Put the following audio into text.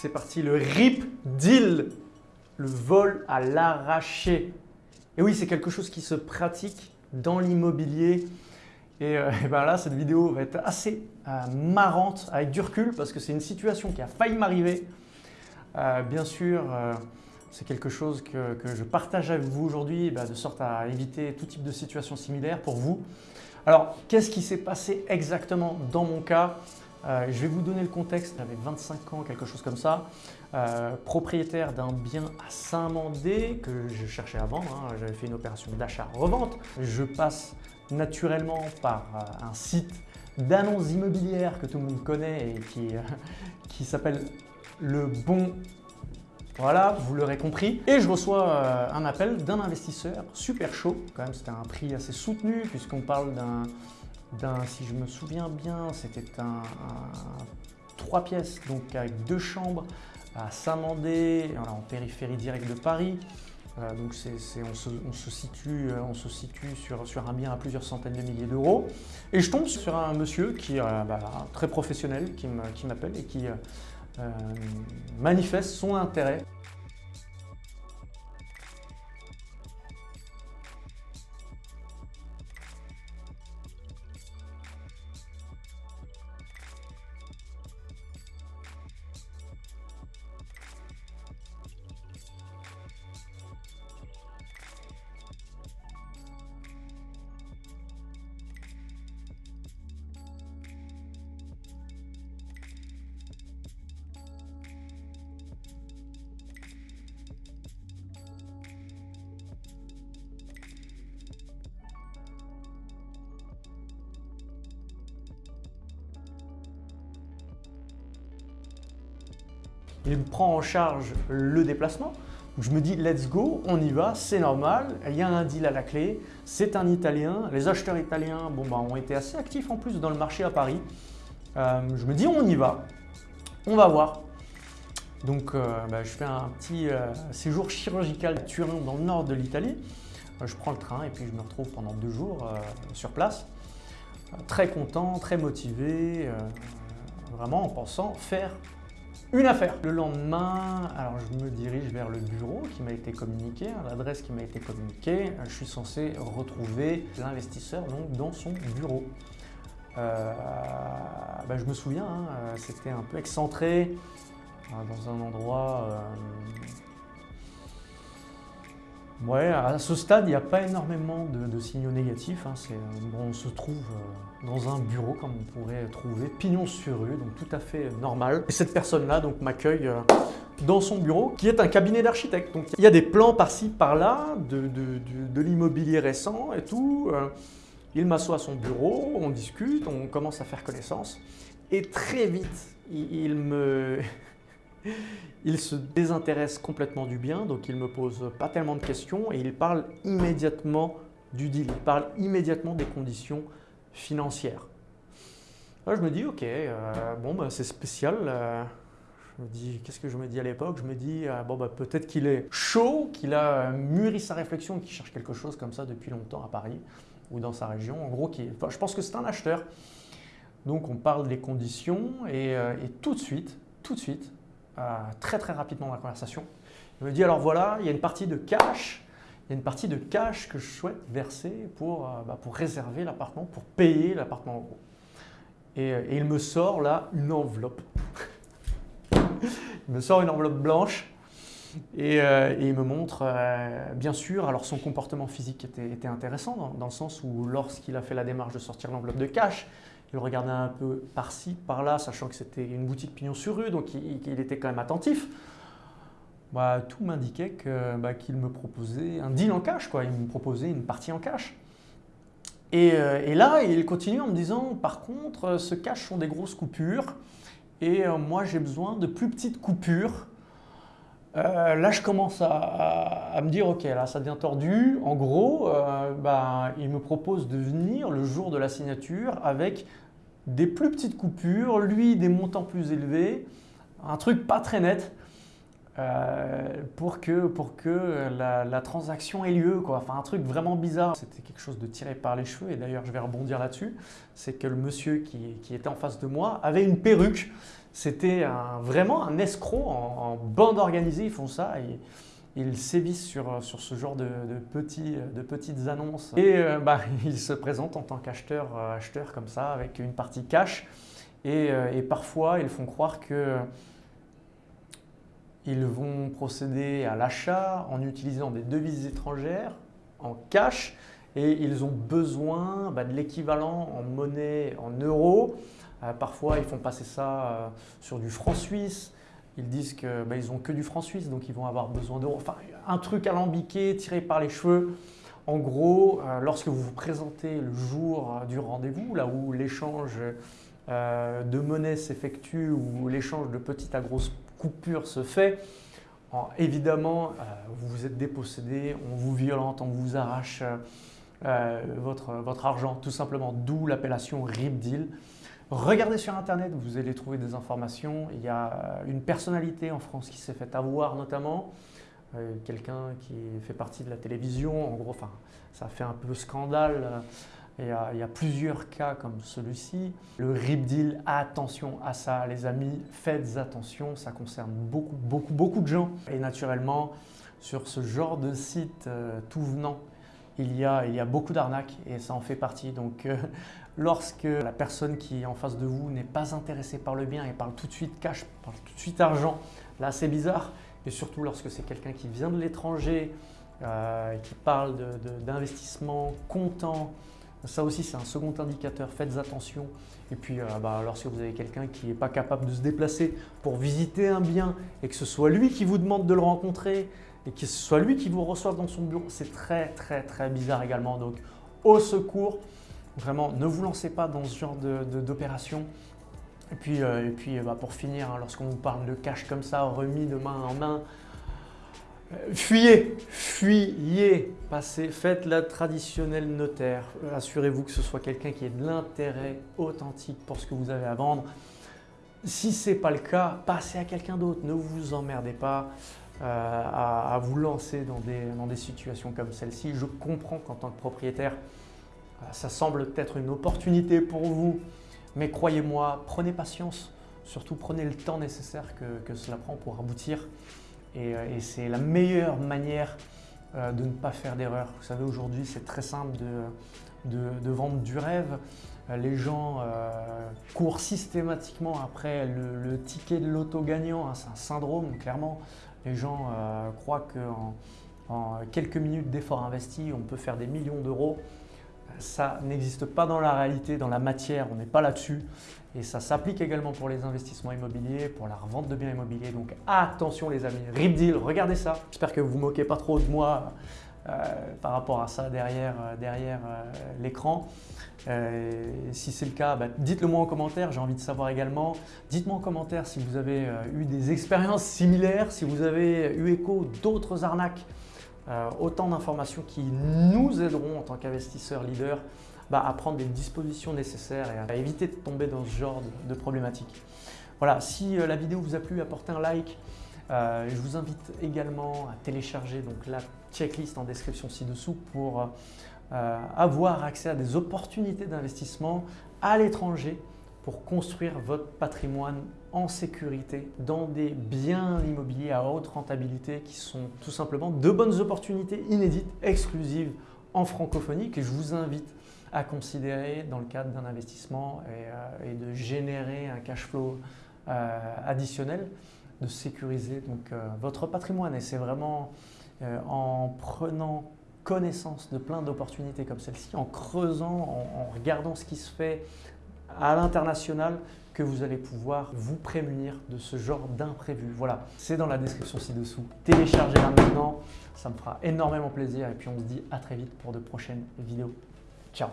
c'est parti, le RIP deal, le vol à l'arraché. Et oui, c'est quelque chose qui se pratique dans l'immobilier. Et, euh, ben là, cette vidéo va être assez euh, marrante avec du recul parce que c'est une situation qui a failli m'arriver. Euh, bien sûr, c'est quelque chose que, je partage avec vous aujourd'hui ben, de sorte à éviter tout type de situation similaire pour vous. Alors, qu'est-ce qui s'est passé exactement dans mon cas? Euh, je vais vous donner le contexte, j'avais 25 ans, quelque chose comme ça, euh, propriétaire d'un bien à Saint-Mandé que je cherchais à vendre, hein. j'avais fait une opération d'achat-revente. Je passe naturellement par euh, un site d'annonces immobilières que tout le monde connaît et qui, qui s'appelle Le Bon voilà, vous l'aurez compris. Et je reçois un appel d'un investisseur super chaud. Quand même, c'était un prix assez soutenu puisqu'on parle d'un si je me souviens bien, c'était un, trois pièces, donc avec deux chambres à Saint-Mandé, en périphérie directe de Paris. Euh, donc on, se, situe, on se situe sur, un bien à plusieurs centaines de milliers d'euros. Et je tombe sur un monsieur qui est euh, bah, très professionnel, qui m'appelle et qui euh, manifeste son intérêt. Il me prend en charge le déplacement. Je me dis, let's go, on y va, c'est normal, il y a un deal à la clé, c'est un Italien. Les acheteurs italiens bon, bah, ont été assez actifs en plus dans le marché à Paris. Euh, je me dis, on y va, on va voir. Donc, euh, bah, je fais un petit euh, séjour chirurgical à Turin, dans le nord de l'Italie. je prends le train et puis je me retrouve pendant deux jours sur place. très content, très motivé, vraiment en pensant faire une affaire. Le lendemain, alors je me dirige vers le bureau qui m'a été communiqué, hein, l'adresse qui m'a été communiquée. Je suis censé retrouver l'investisseur dans son bureau. Euh, bah, je me souviens, hein, euh, c'était un peu excentré, euh, dans un endroit Ouais, à ce stade, il n'y a pas énormément de, signaux négatifs. Hein. on se trouve euh, dans un bureau, comme on pourrait trouver, pignon sur rue, donc tout à fait normal. Et cette personne-là m'accueille euh, dans son bureau, qui est un cabinet d'architecte. Donc il y a des plans par-ci, par-là, de, l'immobilier récent et tout. Euh. Il m'assoit à son bureau, on discute, on commence à faire connaissance. Et très vite, il me... Il se désintéresse complètement du bien, donc il ne me pose pas tellement de questions et il parle immédiatement du deal, il parle immédiatement des conditions financières. Là, je me dis, ok, euh, bon, bah, c'est spécial. Euh, je me dis, qu'est-ce que je me dis à l'époque? Je me dis, euh, bon, bah, peut-être qu'il est chaud, qu'il a mûri sa réflexion, qu'il cherche quelque chose comme ça depuis longtemps à Paris ou dans sa région. En gros, je pense que c'est un acheteur. Donc, on parle des conditions et, tout de suite, tout de suite, euh, très très rapidement dans la conversation. Il me dit alors voilà, il y a une partie de cash, il y a une partie de cash que je souhaite verser pour, euh, bah, pour réserver l'appartement, pour payer l'appartement Et, euh, et, il me sort là une enveloppe. il me sort une enveloppe blanche et, il me montre, bien sûr, alors son comportement physique était, intéressant dans, le sens où lorsqu'il a fait la démarche de sortir l'enveloppe de cash, il regardait un peu par-ci, par-là, sachant que c'était une boutique pignon sur rue, donc il, était quand même attentif. Bah, tout m'indiquait bah, qu'il me proposait un deal en cash, quoi. il me proposait une partie en cash. Et, euh, là, il continue en me disant, par contre, ce cash sont des grosses coupures, et euh, moi j'ai besoin de plus petites coupures. Euh, là, je commence à, me dire, ok, là, ça devient tordu. En gros, bah, il me propose de venir le jour de la signature avec des plus petites coupures, lui des montants plus élevés, un truc pas très net. Pour que, pour que la, transaction ait lieu. Quoi. Enfin, un truc vraiment bizarre. C'était quelque chose de tiré par les cheveux, et d'ailleurs je vais rebondir là-dessus. C'est que le monsieur qui, était en face de moi avait une perruque. C'était vraiment un escroc en, bande organisée, ils font ça. Ils sévissent sur, sur ce genre de, petits, de petites annonces. Et euh, bah, ils se présentent en tant qu'acheteur euh, acheteur comme ça, avec une partie cash. Euh, et parfois, ils font croire que ils vont procéder à l'achat en utilisant des devises étrangères en cash et ils ont besoin bah, de l'équivalent en monnaie en euros. parfois, ils font passer ça sur du franc suisse, ils disent qu'ils bah, n'ont que du franc suisse, donc ils vont avoir besoin d'euros. Enfin, un truc alambiqué, tiré par les cheveux. En gros, euh, lorsque vous vous présentez le jour du rendez-vous, là où l'échange euh, de monnaie s'effectue, où l'échange de petites à grosses coupures se fait, évidemment, euh, vous vous êtes dépossédé, on vous violente, on vous arrache votre, votre argent, tout simplement, d'où l'appellation RIP Deal. Regardez sur Internet, vous allez trouver des informations. Il y a une personnalité en France qui s'est fait avoir notamment, euh, quelqu'un qui fait partie de la télévision. En gros, ça fait un peu scandale. Il y, a, plusieurs cas comme celui-ci. Le RIP deal, attention à ça les amis, faites attention, ça concerne beaucoup, beaucoup, beaucoup de gens. Et naturellement, sur ce genre de site euh, tout venant, il y, a, il y a beaucoup d'arnaques et ça en fait partie. Donc euh, lorsque la personne qui est en face de vous n'est pas intéressée par le bien et parle tout de suite cash, parle tout de suite argent, là c'est bizarre. Et surtout lorsque c'est quelqu'un qui vient de l'étranger, euh, qui parle d'investissement comptant, ça aussi c'est un second indicateur, faites attention. Et puis euh, bah, lorsque vous avez quelqu'un qui n'est pas capable de se déplacer pour visiter un bien et que ce soit lui qui vous demande de le rencontrer, et que ce soit lui qui vous reçoive dans son bureau, c'est très très très bizarre également. Donc au secours, vraiment ne vous lancez pas dans ce genre d'opération. Et puis, euh, et puis bah, pour finir, hein, lorsqu'on vous parle de cash comme ça, remis de main en main, fuyez, fuyez, passez, faites la traditionnelle notaire. Assurez-vous que ce soit quelqu'un qui ait de l'intérêt authentique pour ce que vous avez à vendre. Si ce n'est pas le cas, passez à quelqu'un d'autre, ne vous emmerdez pas. Euh, à, vous lancer dans des, situations comme celle-ci. Je comprends qu'en tant que propriétaire, euh, ça semble être une opportunité pour vous, mais croyez-moi, prenez patience, surtout prenez le temps nécessaire que cela prend pour aboutir. Et, euh, et c'est la meilleure manière de ne pas faire d'erreur. Vous savez, aujourd'hui, c'est très simple de, vendre du rêve. Les gens courent systématiquement après le, ticket de l'auto gagnant. Hein, c'est un syndrome, clairement. Les gens euh, croient qu'en en quelques minutes d'efforts investis, on peut faire des millions d'euros. Ça n'existe pas dans la réalité, dans la matière, on n'est pas là-dessus. Et ça s'applique également pour les investissements immobiliers, pour la revente de biens immobiliers. Donc attention les amis, RIP Deal, regardez ça. J'espère que vous vous moquez pas trop de moi euh, par rapport à ça derrière, euh, derrière l'écran. si c'est le cas, bah, dites-le moi en commentaire, j'ai envie de savoir également. Dites-moi en commentaire si vous avez eu des expériences similaires, si vous avez eu écho d'autres arnaques euh, autant d'informations qui nous aideront en tant qu'investisseurs leaders bah, à prendre des dispositions nécessaires et à éviter de tomber dans ce genre de, problématiques. Voilà, si euh, la vidéo vous a plu, apportez un like. Euh, je vous invite également à télécharger donc, la checklist en description ci-dessous pour avoir accès à des opportunités d'investissement à l'étranger pour construire votre patrimoine en sécurité dans des biens immobiliers à haute rentabilité qui sont tout simplement de bonnes opportunités inédites, exclusives en francophonie que je vous invite à considérer dans le cadre d'un investissement et, euh, de générer un cash flow euh, additionnel, de sécuriser donc, euh, votre patrimoine. Et c'est vraiment en prenant connaissance de plein d'opportunités comme celle-ci, en creusant, en regardant ce qui se fait à l'international que vous allez pouvoir vous prémunir de ce genre d'imprévu. Voilà, c'est dans la description ci-dessous. Téléchargez-la maintenant, ça me fera énormément plaisir et puis on se dit à très vite pour de prochaines vidéos. Ciao